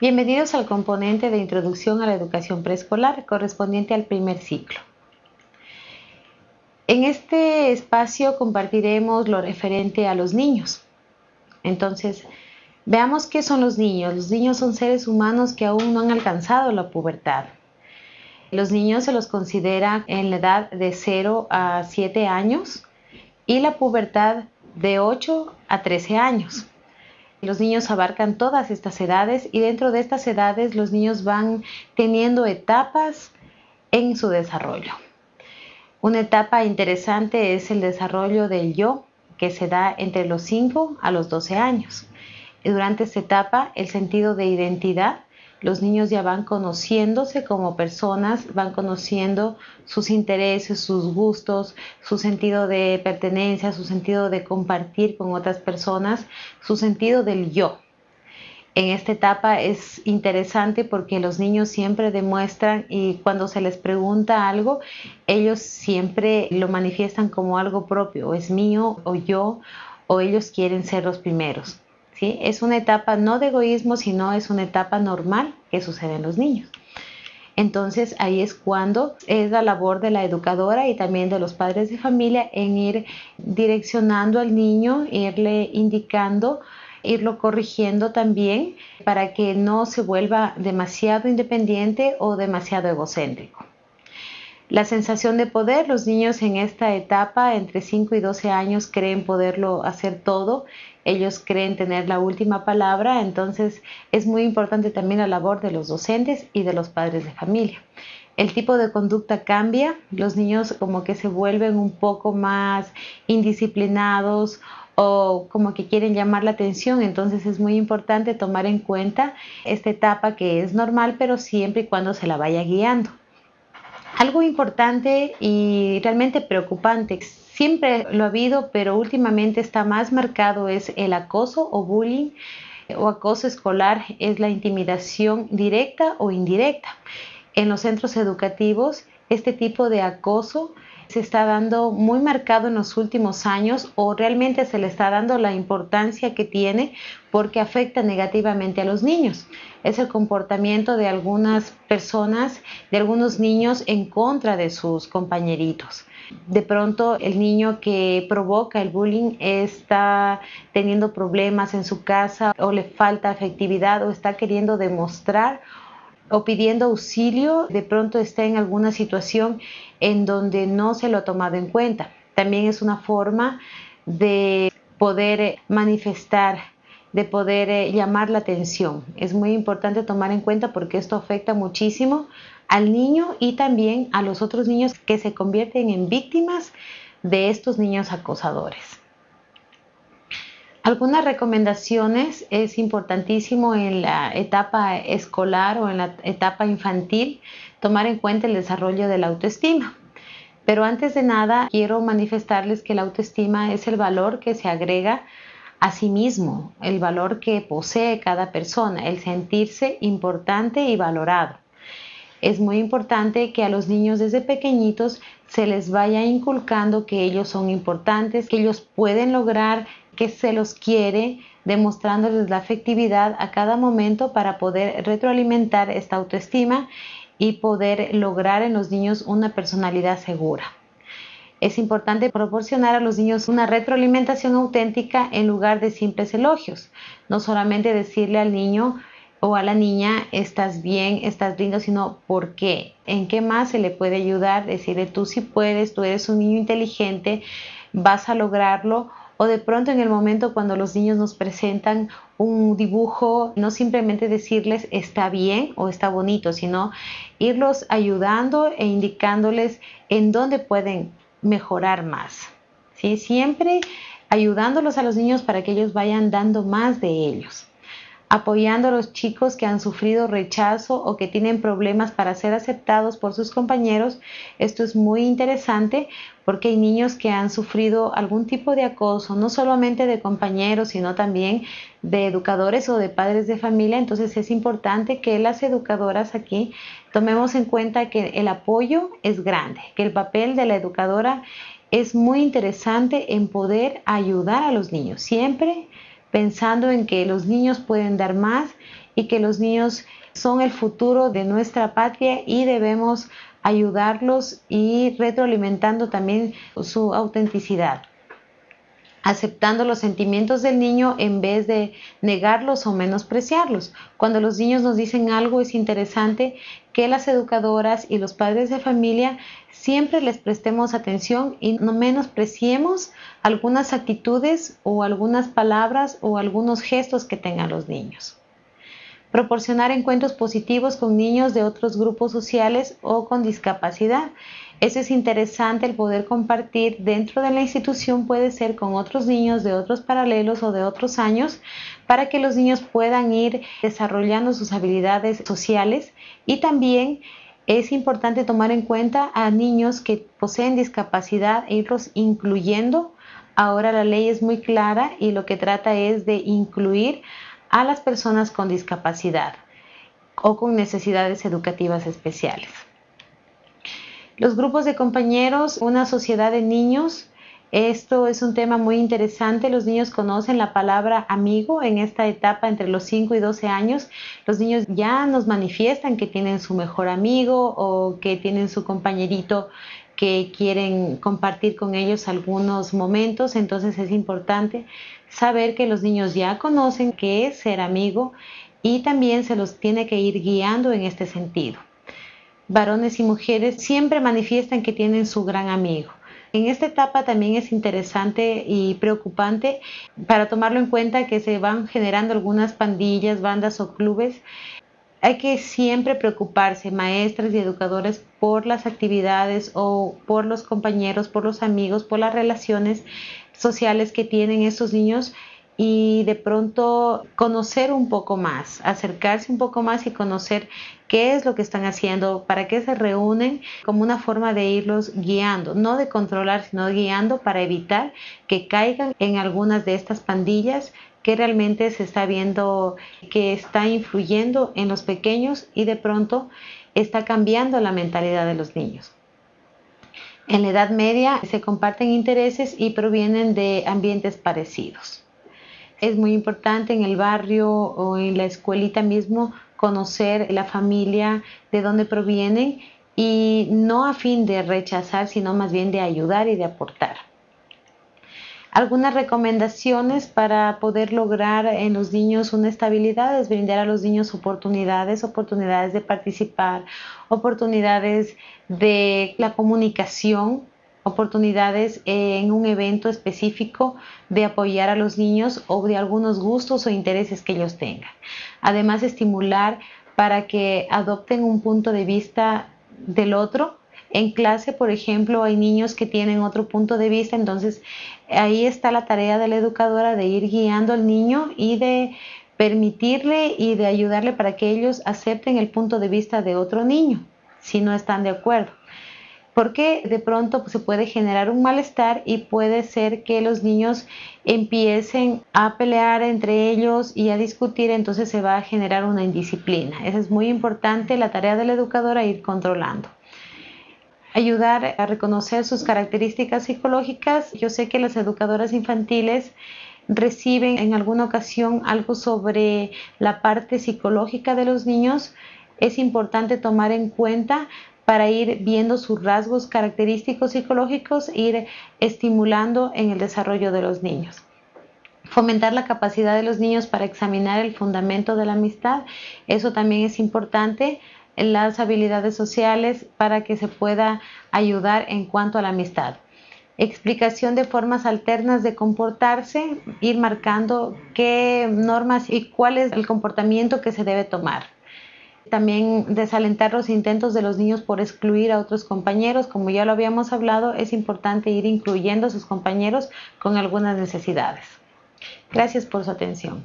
Bienvenidos al componente de introducción a la educación preescolar correspondiente al primer ciclo. En este espacio compartiremos lo referente a los niños. Entonces, veamos qué son los niños. Los niños son seres humanos que aún no han alcanzado la pubertad. Los niños se los considera en la edad de 0 a 7 años y la pubertad de 8 a 13 años. Los niños abarcan todas estas edades y dentro de estas edades los niños van teniendo etapas en su desarrollo. Una etapa interesante es el desarrollo del yo, que se da entre los 5 a los 12 años. durante esta etapa, el sentido de identidad los niños ya van conociéndose como personas, van conociendo sus intereses, sus gustos, su sentido de pertenencia, su sentido de compartir con otras personas, su sentido del yo. En esta etapa es interesante porque los niños siempre demuestran y cuando se les pregunta algo, ellos siempre lo manifiestan como algo propio, es mío o yo, o ellos quieren ser los primeros. Es una etapa no de egoísmo, sino es una etapa normal que sucede en los niños. Entonces ahí es cuando es la labor de la educadora y también de los padres de familia en ir direccionando al niño, irle indicando, irlo corrigiendo también para que no se vuelva demasiado independiente o demasiado egocéntrico. La sensación de poder, los niños en esta etapa entre 5 y 12 años creen poderlo hacer todo, ellos creen tener la última palabra, entonces es muy importante también la labor de los docentes y de los padres de familia. El tipo de conducta cambia, los niños como que se vuelven un poco más indisciplinados o como que quieren llamar la atención, entonces es muy importante tomar en cuenta esta etapa que es normal, pero siempre y cuando se la vaya guiando. Algo importante y realmente preocupante, siempre lo ha habido, pero últimamente está más marcado, es el acoso o bullying o acoso escolar, es la intimidación directa o indirecta. En los centros educativos, este tipo de acoso se está dando muy marcado en los últimos años o realmente se le está dando la importancia que tiene porque afecta negativamente a los niños. Es el comportamiento de algunas personas, de algunos niños en contra de sus compañeritos. De pronto el niño que provoca el bullying está teniendo problemas en su casa o le falta afectividad o está queriendo demostrar o pidiendo auxilio, de pronto está en alguna situación en donde no se lo ha tomado en cuenta. También es una forma de poder manifestar, de poder eh, llamar la atención. Es muy importante tomar en cuenta porque esto afecta muchísimo al niño y también a los otros niños que se convierten en víctimas de estos niños acosadores. Algunas recomendaciones es importantísimo en la etapa escolar o en la etapa infantil tomar en cuenta el desarrollo de la autoestima. Pero antes de nada quiero manifestarles que la autoestima es el valor que se agrega a sí mismo, el valor que posee cada persona, el sentirse importante y valorado. Es muy importante que a los niños desde pequeñitos se les vaya inculcando que ellos son importantes, que ellos pueden lograr que se los quiere, demostrándoles la afectividad a cada momento para poder retroalimentar esta autoestima y poder lograr en los niños una personalidad segura. Es importante proporcionar a los niños una retroalimentación auténtica en lugar de simples elogios. No solamente decirle al niño o a la niña, estás bien, estás lindo, sino por qué, en qué más se le puede ayudar, decirle tú sí puedes, tú eres un niño inteligente, vas a lograrlo o de pronto en el momento cuando los niños nos presentan un dibujo, no simplemente decirles está bien o está bonito, sino irlos ayudando e indicándoles en dónde pueden mejorar más. ¿sí? Siempre ayudándolos a los niños para que ellos vayan dando más de ellos apoyando a los chicos que han sufrido rechazo o que tienen problemas para ser aceptados por sus compañeros. Esto es muy interesante porque hay niños que han sufrido algún tipo de acoso, no solamente de compañeros, sino también de educadores o de padres de familia. Entonces es importante que las educadoras aquí tomemos en cuenta que el apoyo es grande, que el papel de la educadora es muy interesante en poder ayudar a los niños. Siempre pensando en que los niños pueden dar más y que los niños son el futuro de nuestra patria y debemos ayudarlos y retroalimentando también su autenticidad aceptando los sentimientos del niño en vez de negarlos o menospreciarlos. Cuando los niños nos dicen algo es interesante que las educadoras y los padres de familia siempre les prestemos atención y no menospreciemos algunas actitudes o algunas palabras o algunos gestos que tengan los niños proporcionar encuentros positivos con niños de otros grupos sociales o con discapacidad. Eso es interesante el poder compartir dentro de la institución, puede ser con otros niños de otros paralelos o de otros años, para que los niños puedan ir desarrollando sus habilidades sociales y también es importante tomar en cuenta a niños que poseen discapacidad e irlos incluyendo. Ahora la ley es muy clara y lo que trata es de incluir a las personas con discapacidad o con necesidades educativas especiales. Los grupos de compañeros, una sociedad de niños, esto es un tema muy interesante. Los niños conocen la palabra amigo en esta etapa entre los 5 y 12 años. Los niños ya nos manifiestan que tienen su mejor amigo o que tienen su compañerito que quieren compartir con ellos algunos momentos. Entonces es importante saber que los niños ya conocen qué es ser amigo y también se los tiene que ir guiando en este sentido. Varones y mujeres siempre manifiestan que tienen su gran amigo. En esta etapa también es interesante y preocupante para tomarlo en cuenta que se van generando algunas pandillas, bandas o clubes. Hay que siempre preocuparse, maestras y educadores, por las actividades o por los compañeros, por los amigos, por las relaciones sociales que tienen estos niños y de pronto conocer un poco más, acercarse un poco más y conocer qué es lo que están haciendo, para qué se reúnen, como una forma de irlos guiando, no de controlar, sino guiando para evitar que caigan en algunas de estas pandillas que realmente se está viendo que está influyendo en los pequeños y de pronto está cambiando la mentalidad de los niños. En la Edad Media se comparten intereses y provienen de ambientes parecidos. Es muy importante en el barrio o en la escuelita mismo conocer la familia, de dónde provienen y no a fin de rechazar, sino más bien de ayudar y de aportar. Algunas recomendaciones para poder lograr en los niños una estabilidad es brindar a los niños oportunidades, oportunidades de participar, oportunidades de la comunicación, oportunidades en un evento específico de apoyar a los niños o de algunos gustos o intereses que ellos tengan. Además, estimular para que adopten un punto de vista del otro en clase, por ejemplo, hay niños que tienen otro punto de vista, entonces ahí está la tarea de la educadora de ir guiando al niño y de permitirle y de ayudarle para que ellos acepten el punto de vista de otro niño, si no están de acuerdo. Porque de pronto se puede generar un malestar y puede ser que los niños empiecen a pelear entre ellos y a discutir, entonces se va a generar una indisciplina. Eso es muy importante, la tarea de la educadora ir controlando ayudar a reconocer sus características psicológicas. Yo sé que las educadoras infantiles reciben en alguna ocasión algo sobre la parte psicológica de los niños. Es importante tomar en cuenta para ir viendo sus rasgos característicos psicológicos, ir estimulando en el desarrollo de los niños. Fomentar la capacidad de los niños para examinar el fundamento de la amistad, eso también es importante las habilidades sociales para que se pueda ayudar en cuanto a la amistad. Explicación de formas alternas de comportarse, ir marcando qué normas y cuál es el comportamiento que se debe tomar. También desalentar los intentos de los niños por excluir a otros compañeros. Como ya lo habíamos hablado, es importante ir incluyendo a sus compañeros con algunas necesidades. Gracias por su atención.